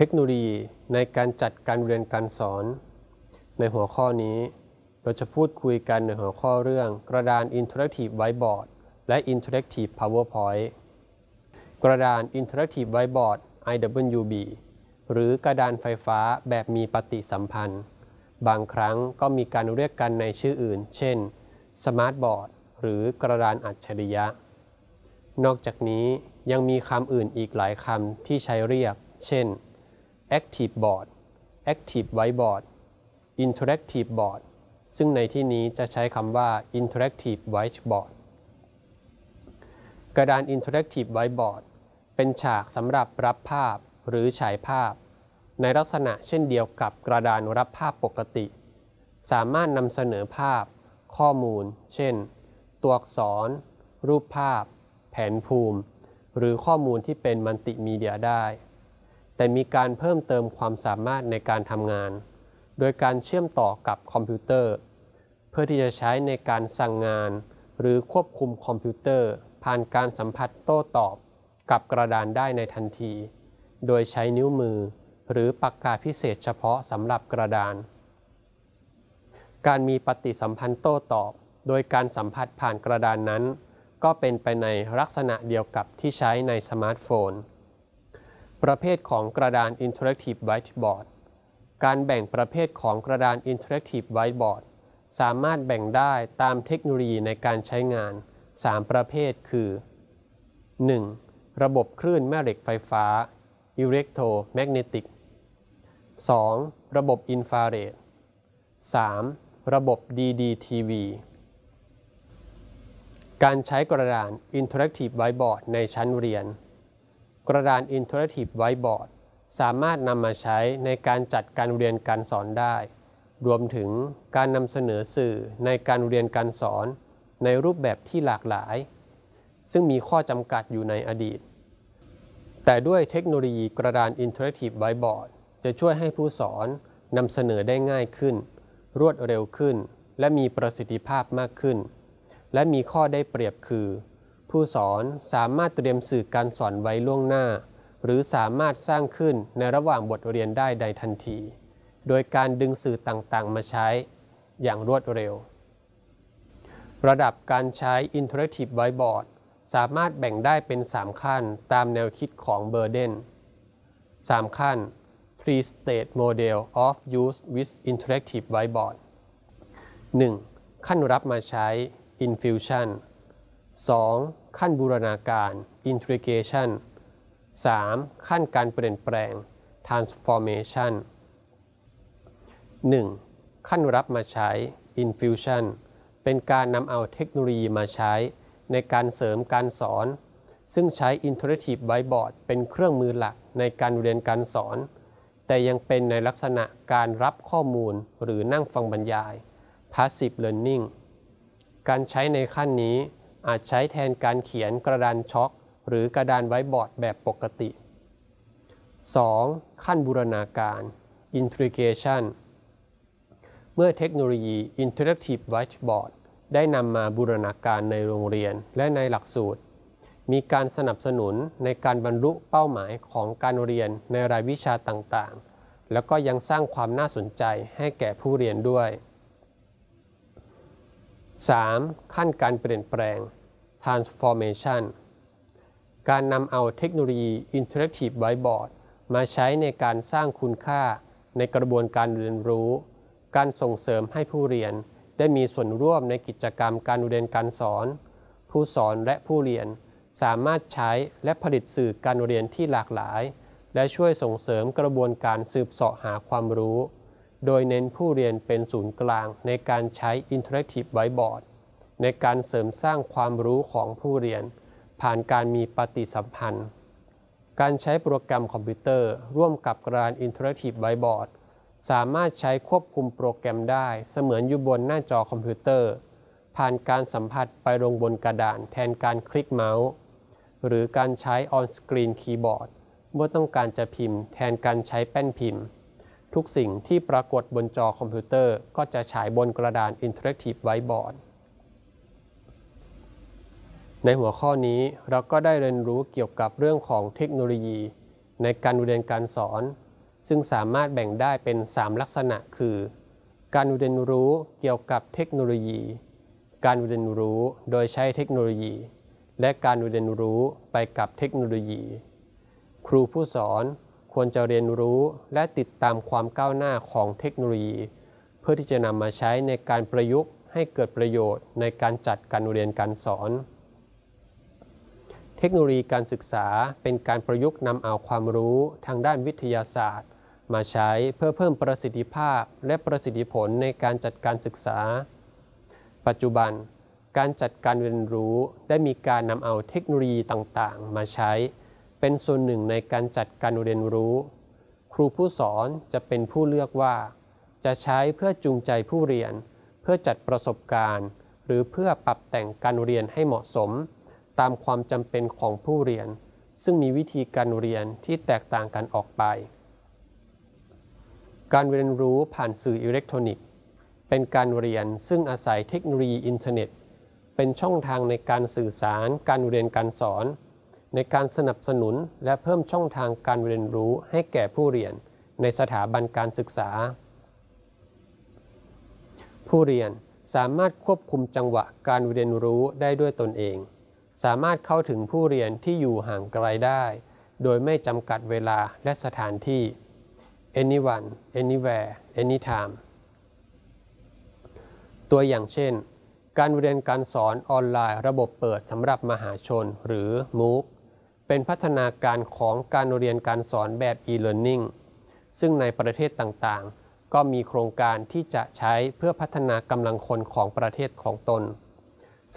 เทคโนโลยีในการจัดการเรียนการสอน ในหัวข้อนี้ เราจะพูดคุยกันในหัวข้อเรื่องกระดาน Interactive Whiteboard และ Interactive PowerPoint กระดาน Interactive Whiteboard IWB หรือกระดานไฟฟ้าแบบมีปฏิสัมพันธ์ บางครั้งก็มีการเรียกกันในชื่ออื่น เช่น Smart Board หรือกระดานอัจฉริยะ นอกจากนี้ยังมีคำอื่นอีกหลายคำที่ใช้เรียก เช่น Active Board Active Whiteboard Interactive Board ซึ่งในที่นี้จะใช้คำว่า Interactive Whiteboard กระดาน Interactive Whiteboard เป็นฉากสำหรับรับภาพหรือฉายภาพ ในลักษณะเช่นเดียวกับกระดานรับภาพปกติ สามารถนำเสนอภาพ ข้อมูล เช่น ตัวอักษร รูปภาพ แผนภูมิ หรือข้อมูลที่เป็นมัลติมีเดียได้ แต่มีการเพิ่มเติมความสามารถในการทำงาน โดยการเชื่อมต่อกับคอมพิวเตอร์ เพื่อที่จะใช้ในการสั่งงาน หรือควบคุมคอมพิวเตอร์ ผ่านการสัมผัสโต้ตอบ กับกระดานได้ในทันที โดยใช้นิ้วมือ หรือปากกาพิเศษเฉพาะสำหรับกระดาน การมีปฏิสัมพันธ์โต้ตอบ โดยการสัมผัสผ่านกระดานนั้น ก็เป็นไปในลักษณะเดียวกับที่ใช้ในสมาร์ทโฟน ประเภทของกระดาน Interactive Whiteboard การแบ่งประเภทของกระดาน Interactive Whiteboard สามารถแบ่งได้ตามเทคโนโลยีในการใช้งาน 3 ประเภทคือ 1. ระบบคลื่นแม่เหล็กไฟฟ้า Electromagnetic 2. ระบบอินฟราเรด 3. ระบบ DDTV การใช้กระดาน Interactive Whiteboard ในชั้นเรียน กระดาน Interactive Whiteboard สามารถนำมาใช้ในการจัดการเรียนการสอนได้ รวมถึงการนำเสนอสื่อในการเรียนการสอนในรูปแบบที่หลากหลาย ซึ่งมีข้อจำกัดอยู่ในอดีต แต่ด้วยเทคโนโลยีกระดาน Interactive Whiteboard จะช่วยให้ผู้สอนนำเสนอได้ง่ายขึ้น รวดเร็วขึ้น และมีประสิทธิภาพมากขึ้น และมีข้อได้เปรียบคือ ผู้สอนสามารถเตรียมสื่อการสอนไว้ล่วงหน้า หรือสามารถสร้างขึ้นในระหว่างบทเรียนได้ใดทันที โดยการดึงสื่อต่างๆ มาใช้อย่างรวดเร็ว ระดับการใช้ Interactive Whiteboard สามารถแบ่งได้เป็น 3 ขั้นตามแนวคิดของเบอร์เดน3 ขั้น Three State Model of Use with Interactive Whiteboard 1. ขั้นรับมาใช้ Infusion 2. ขั้นบูรณาการ Integration 3. ขั้นการเปลี่ยนแปลง Transformation 1. ขั้นรับมาใช้ Infusion เป็นการนำเอาเทคโนโลยีมาใช้ ในการเสริมการสอน ซึ่งใช้ Interactive Whiteboard เป็นเครื่องมือหลักในการเรียนการสอน แต่ยังเป็นในลักษณะการรับข้อมูลหรือนั่งฟังบรรยาย Passive Learning การใช้ในขั้นนี้ อาจใช้แทนการเขียนกระดานช็อก หรือกระดานไว้บอร์ดแบบปกติ 2. ขั้นบูรณาการ Integration เมื่อเทคโนโลยี Interactive Whiteboard ได้นำมาบูรณาการในโรงเรียนและในหลักสูตร มีการสนับสนุนในการบรรลุเป้าหมายของการเรียนในรายวิชาต่างๆ แล้วก็ยังสร้างความน่าสนใจให้แก่ผู้เรียนด้วย 3. ขั้นการเปลี่ยนแปลง transformation การนำเอาเทคโนโลยี Interactive Whiteboard มาใช้ในการสร้างคุณค่าในกระบวนการเรียนรู้ การส่งเสริมให้ผู้เรียน ได้มีส่วนร่วมในกิจกรรมการเรียนการสอน ผู้สอนและผู้เรียน สามารถใช้และผลิตสื่อการเรียนที่หลากหลาย และช่วยส่งเสริมกระบวนการสืบเสาะหาความรู้ โดยเน้นผู้เรียนเป็นศูนย์กลางในการใช้ Interactive Whiteboard ในการเสริมสร้างความรู้ของผู้เรียน ผ่านการมีปฏิสัมพันธ์ การใช้โปรแกรมคอมพิวเตอร์ ร่วมกับกระดาน Interactive Whiteboard สามารถใช้ควบคุมโปรแกรมได้เสมือนอยู่บนหน้าจอคอมพิวเตอร์ ผ่านการสัมผัสไปลงบนกระดานแทนการคลิกเมาส์ หรือการใช้ on-screen keyboard เมื่อต้องการจะพิมพ์ แทนการใช้แป้นพิมพ์ ทุกสิ่งที่ปรากฏบนจอคอมพิวเตอร์ก็จะฉายบนกระดาน Interactive Whiteboard ในหัวข้อนี้เราก็ได้เรียนรู้เกี่ยวกับเรื่องของเทคโนโลยี ในการเรียนการสอน ซึ่งสามารถแบ่งได้เป็น 3 ลักษณะ คือ การเรียนรู้เกี่ยวกับเทคโนโลยี การเรียนรู้โดยใช้เทคโนโลยี และการเรียนรู้ไปกับเทคโนโลยี ครูผู้สอน ควรจะเรียนรู้และติดตามความก้าวหน้าของเทคโนโลยี เพื่อที่จะนำมาใช้ในการประยุกต์ให้เกิดประโยชน์ในการจัดการเรียนการสอน เทคโนโลยีการศึกษาเป็นการประยุกต์นำเอาความรู้ทางด้านวิทยาศาสตร์ มาใช้เพื่อเพิ่มประสิทธิภาพและประสิทธิผลในการจัดการศึกษา ปัจจุบัน การจัดการเรียนรู้ได้มีการนำเอาเทคโนโลยีต่างๆ มาใช้ เป็นส่วนหนึ่งในการจัดการเรียนรู้ ครูผู้สอนจะเป็นผู้เลือกว่า จะใช้เพื่อจูงใจผู้เรียน เพื่อจัดประสบการณ์ หรือเพื่อปรับแต่งการเรียนให้เหมาะสม ตามความจำเป็นของผู้เรียน ซึ่งมีวิธีการเรียนที่แตกต่างกันออกไป การเรียนรู้ผ่านสื่ออิเล็กทรอนิกส์ เป็นการเรียนซึ่งอาศัยเทคโนโลยีอินเทอร์เน็ต เป็นช่องทางในการสื่อสารการเรียนการสอน ในการสนับสนุนและเพิ่มช่องทางการเรียนรู้ให้แก่ผู้เรียน ในสถาบันการศึกษา ผู้เรียนสามารถควบคุมจังหวะการเรียนรู้ได้ด้วยตนเอง สามารถเข้าถึงผู้เรียนที่อยู่ห่างไกลได้ โดยไม่จำกัดเวลาและสถานที่ anyone anywhere anytime ตัวอย่างเช่น การเรียนการสอนออนไลน์ระบบเปิดสำหรับมหาชนหรือ MOOC เป็นพัฒนาการของการเรียนการสอนแบบ e-learning ซึ่งในประเทศต่างๆ ก็มีโครงการที่จะใช้เพื่อพัฒนากำลังคนของประเทศของตน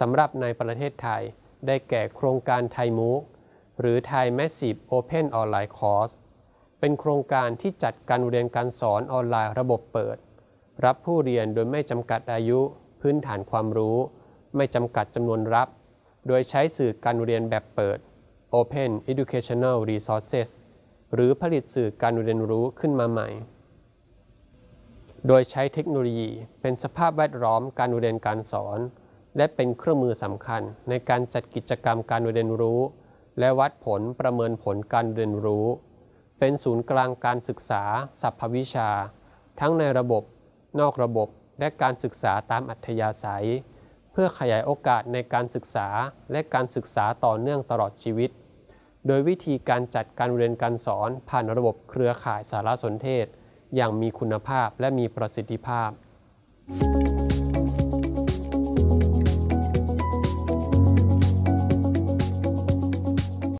สำหรับในประเทศไทยได้แก่โครงการไทยมูกหรือไทย Massive Open Online Course เป็นโครงการที่จัดการเรียนการสอนออนไลน์ระบบเปิด รับผู้เรียนโดยไม่จำกัดอายุ พื้นฐานความรู้ ไม่จำกัดจำนวนรับ โดยใช้สื่อการเรียนแบบเปิด Open Educational Resources หรือผลิตสื่อการเรียนรู้ขึ้นมาใหม่ โดยใช้เทคโนโลยีเป็นสภาพแวดล้อมการเรียนการสอน และเป็นเครื่องมือสำคัญในการจัดกิจกรรมการเรียนรู้ และวัดผลประเมินผลการเรียนรู้ เป็นศูนย์กลางการศึกษาสัพพวิชา ทั้งในระบบ นอกระบบและการศึกษาตามอัธยาศัย เพื่อขยายโอกาสในการศึกษาและการศึกษาต่อเนื่องตลอดชีวิต โดยวิธีการจัดการเรียนการสอนผ่านระบบเครือข่ายสารสนเทศ อย่างมีคุณภาพและมีประสิทธิภาพ